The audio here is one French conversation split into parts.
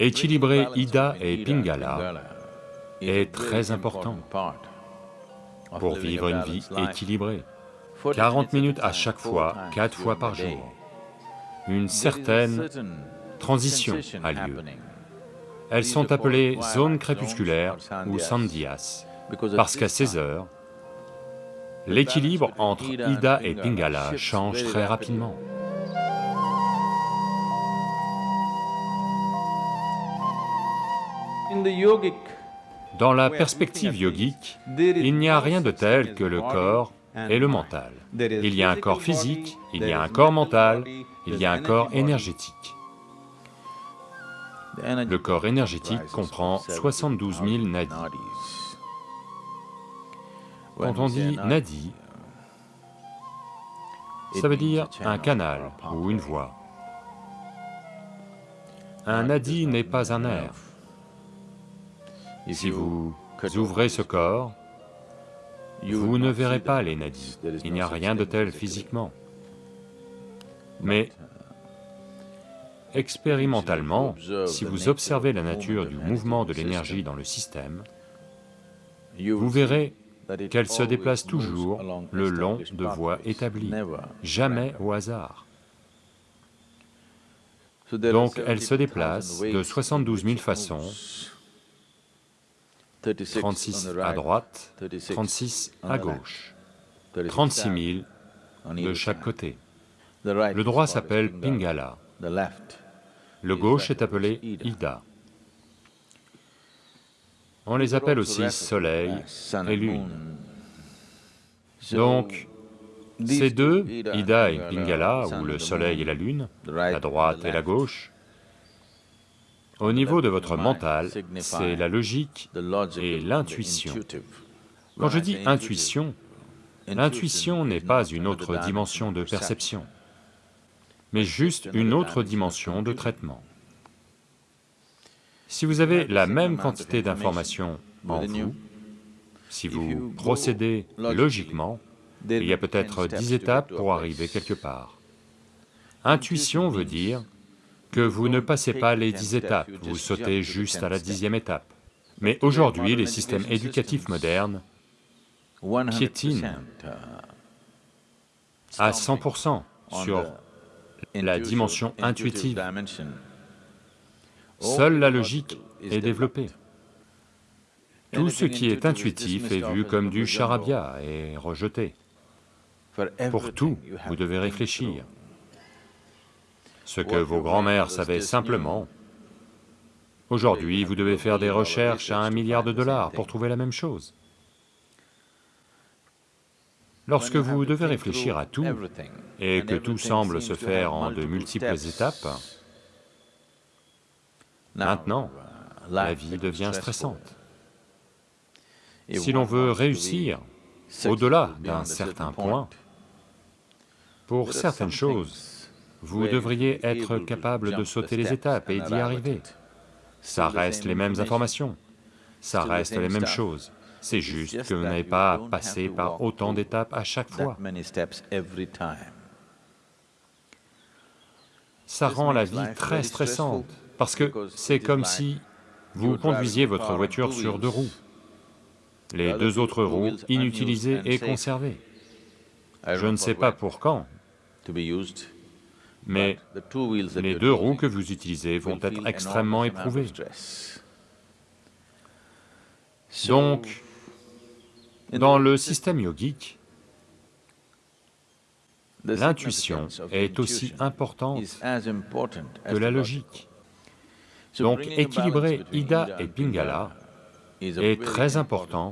Équilibrer Ida et Pingala est très important pour vivre une vie équilibrée. 40 minutes à chaque fois, quatre fois par jour. Une certaine transition a lieu. Elles sont appelées zones crépusculaires ou sandhyas, parce qu'à ces heures, l'équilibre entre Ida et Pingala change très rapidement. Dans la perspective yogique, il n'y a rien de tel que le corps et le mental. Il y a un corps physique, il y a un corps mental, il y a un corps énergétique. Le corps énergétique comprend 72 000 nadis. Quand on dit nadi, ça veut dire un canal ou une voie. Un nadi n'est pas un nerf. Si vous ouvrez ce corps, vous ne verrez pas les nadis, il n'y a rien de tel physiquement. Mais expérimentalement, si vous observez la nature du mouvement de l'énergie dans le système, vous verrez qu'elle se déplace toujours le long de voies établies, jamais au hasard. Donc elle se déplace de 72 000 façons 36 à droite, 36 à gauche, 36 000 de chaque côté. Le droit s'appelle Pingala, le gauche est appelé Ida. On les appelle aussi Soleil et Lune. Donc, ces deux, Ida et Pingala, ou le Soleil et la Lune, la droite et la gauche, au niveau de votre mental, c'est la logique et l'intuition. Quand je dis intuition, l'intuition n'est pas une autre dimension de perception, mais juste une autre dimension de traitement. Si vous avez la même quantité d'informations en vous, si vous procédez logiquement, il y a peut-être dix étapes pour arriver quelque part. Intuition veut dire que vous ne passez pas les dix étapes, vous sautez juste à la dixième étape. Mais aujourd'hui, les systèmes éducatifs modernes piétinent à 100% sur la dimension intuitive. Seule la logique est développée. Tout ce qui est intuitif est vu comme du charabia et rejeté. Pour tout, vous devez réfléchir ce que vos grands-mères savaient simplement. Aujourd'hui, vous devez faire des recherches à un milliard de dollars pour trouver la même chose. Lorsque vous devez réfléchir à tout, et que tout semble se faire en de multiples étapes, maintenant, la vie devient stressante. Si l'on veut réussir au-delà d'un certain point, pour certaines choses, vous devriez être capable de sauter les étapes et d'y arriver. Ça reste les mêmes informations, ça reste les mêmes choses, c'est juste que vous n'avez pas à passer par autant d'étapes à chaque fois. Ça rend la vie très stressante, parce que c'est comme si vous conduisiez votre voiture sur deux roues, les deux autres roues inutilisées et conservées. Je ne sais pas pour quand, mais les deux roues que vous utilisez vont être extrêmement éprouvées. Donc, dans le système yogique, l'intuition est aussi importante que la logique. Donc équilibrer Ida et Pingala est très important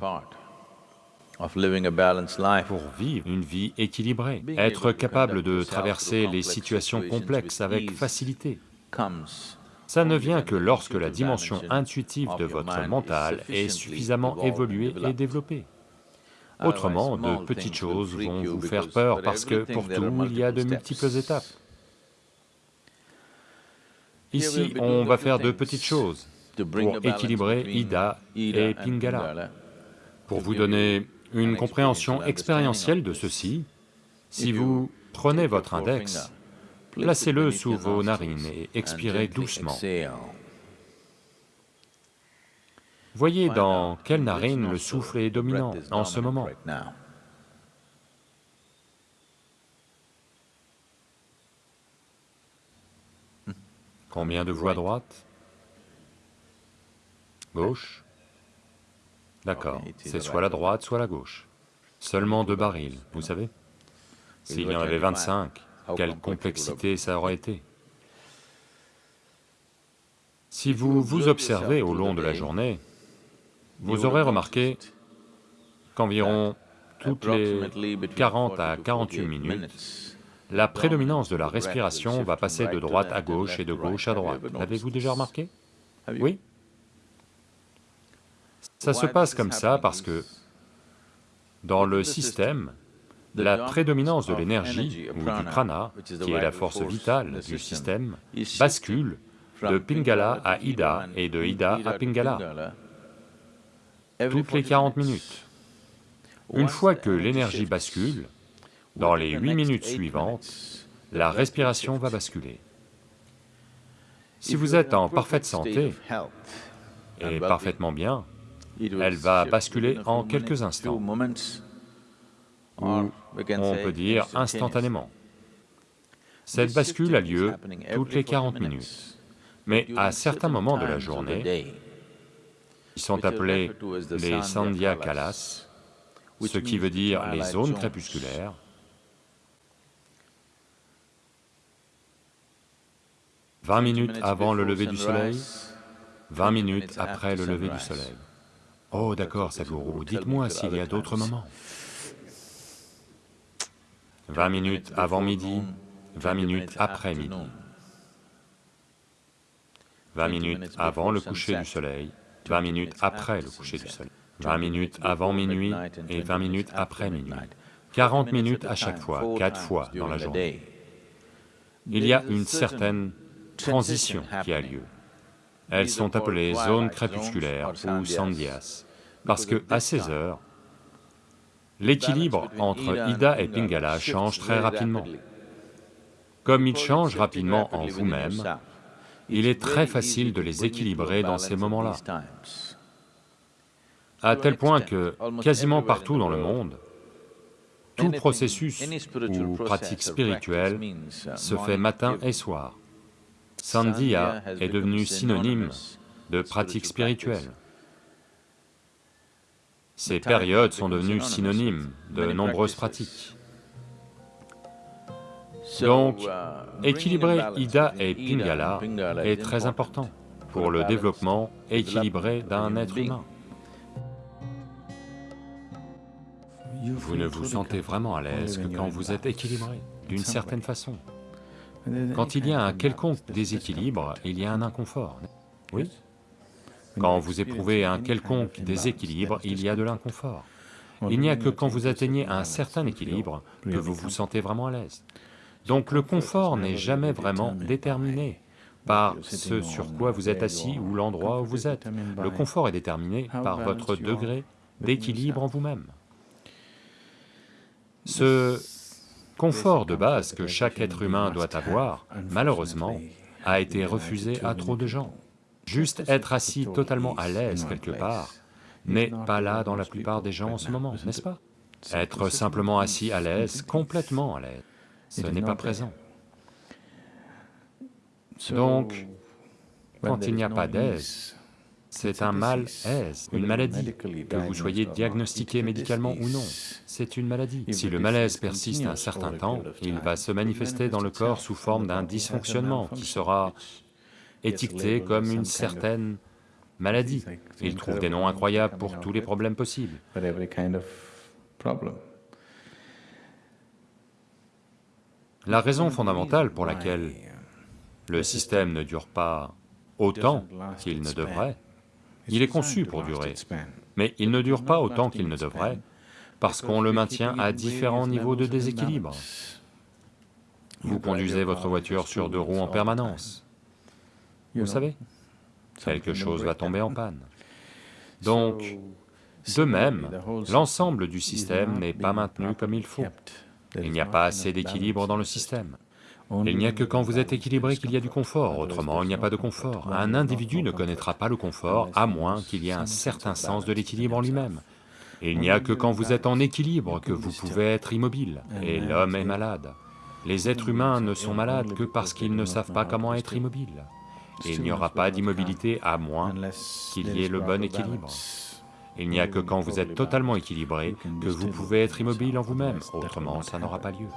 pour vivre une vie équilibrée, être capable de traverser les situations complexes avec facilité. Ça ne vient que lorsque la dimension intuitive de votre mental est suffisamment évoluée et développée. Autrement, de petites choses vont vous faire peur parce que pour tout, il y a de multiples étapes. Ici, on va faire de petites choses pour équilibrer Ida et Pingala. Pour vous donner une compréhension expérientielle de ceci, si vous prenez votre index, placez-le sous vos narines et expirez doucement. Voyez dans quelle narine le souffle est dominant en ce moment. Combien de voix droite? Gauche? D'accord, c'est soit la droite, soit la gauche. Seulement deux barils, vous savez S'il y en avait 25, quelle complexité ça aurait été Si vous vous observez au long de la journée, vous aurez remarqué qu'environ toutes les 40 à 48 minutes, la prédominance de la respiration va passer de droite à gauche et de gauche à droite. L'avez-vous déjà remarqué Oui Ça se passe comme ça parce que dans le système, la prédominance de l'énergie ou du prana, qui est la force vitale du système, bascule de Pingala à Ida et de Ida à Pingala toutes les 40 minutes. Une fois que l'énergie bascule, dans les 8 minutes suivantes, la respiration va basculer. Si vous êtes en parfaite santé et parfaitement bien, elle va basculer en quelques instants, ou on peut dire instantanément. Cette bascule a lieu toutes les 40 minutes, mais à certains moments de la journée, ils sont appelés les Sandhya Kalas, ce qui veut dire les zones crépusculaires, Vingt minutes avant le lever du soleil, vingt minutes après le lever du soleil. Oh d'accord, Sadhguru, dites-moi s'il y a d'autres moments. Vingt minutes avant midi, vingt minutes après midi. Vingt minutes avant le coucher du soleil, 20 minutes après le coucher du soleil, 20 minutes avant minuit et 20 minutes après minuit, 40 minutes à chaque fois, quatre fois dans la journée. Il y a une certaine transition qui a lieu. Elles sont appelées zones crépusculaires ou sandhyas, parce que à ces heures, l'équilibre entre Ida et Pingala change très rapidement. Comme il change rapidement en vous-même, il est très facile de les équilibrer dans ces moments-là. À tel point que, quasiment partout dans le monde, tout processus ou pratique spirituelle se fait matin et soir. Sandhya est devenu synonyme de pratique spirituelle. Ces périodes sont devenues synonymes de nombreuses pratiques. Donc, équilibrer Ida et Pingala est très important pour le développement équilibré d'un être humain. Vous ne vous sentez vraiment à l'aise que quand vous êtes équilibré, d'une certaine façon. Quand il y a un quelconque déséquilibre, il y a un inconfort. Oui Quand vous éprouvez un quelconque déséquilibre, il y a de l'inconfort. Il n'y a que quand vous atteignez un certain équilibre que vous vous sentez vraiment à l'aise. Donc le confort n'est jamais vraiment déterminé par ce sur quoi vous êtes assis ou l'endroit où vous êtes. Le confort est déterminé par votre degré d'équilibre en vous-même. Ce confort de base que chaque être humain doit avoir, malheureusement, a été refusé à trop de gens. Juste être assis totalement à l'aise quelque part n'est pas là dans la plupart des gens en ce moment, n'est-ce pas? Être simplement assis à l'aise, complètement à l'aise, ce n'est pas présent. Donc, quand il n'y a pas d'aise, c'est un mal-aise, une maladie, que vous soyez diagnostiqué médicalement ou non, c'est une maladie. Si le malaise persiste un certain temps, il va se manifester dans le corps sous forme d'un dysfonctionnement qui sera étiqueté comme une certaine maladie. Il trouve des noms incroyables pour tous les problèmes possibles. La raison fondamentale pour laquelle le système ne dure pas autant qu'il ne devrait, il est conçu pour durer, mais il ne dure pas autant qu'il ne devrait, parce qu'on le maintient à différents niveaux de déséquilibre. Vous conduisez votre voiture sur deux roues en permanence, vous savez, quelque chose va tomber en panne. Donc, de même, l'ensemble du système n'est pas maintenu comme il faut. Il n'y a pas assez d'équilibre dans le système. Il n'y a que quand vous êtes équilibré qu'il y a du confort, autrement il n'y a pas de confort. Un individu ne connaîtra pas le confort à moins qu'il y ait un certain sens de l'équilibre en lui-même. Il n'y a que quand vous êtes en équilibre que vous pouvez être immobile, et l'homme est malade. Les êtres humains ne sont malades que parce qu'ils ne savent pas comment être immobiles. Et il n'y aura pas d'immobilité à moins qu'il y ait le bon équilibre. Il n'y a que quand vous êtes totalement équilibré que vous pouvez être immobile en vous-même, autrement ça n'aura pas lieu.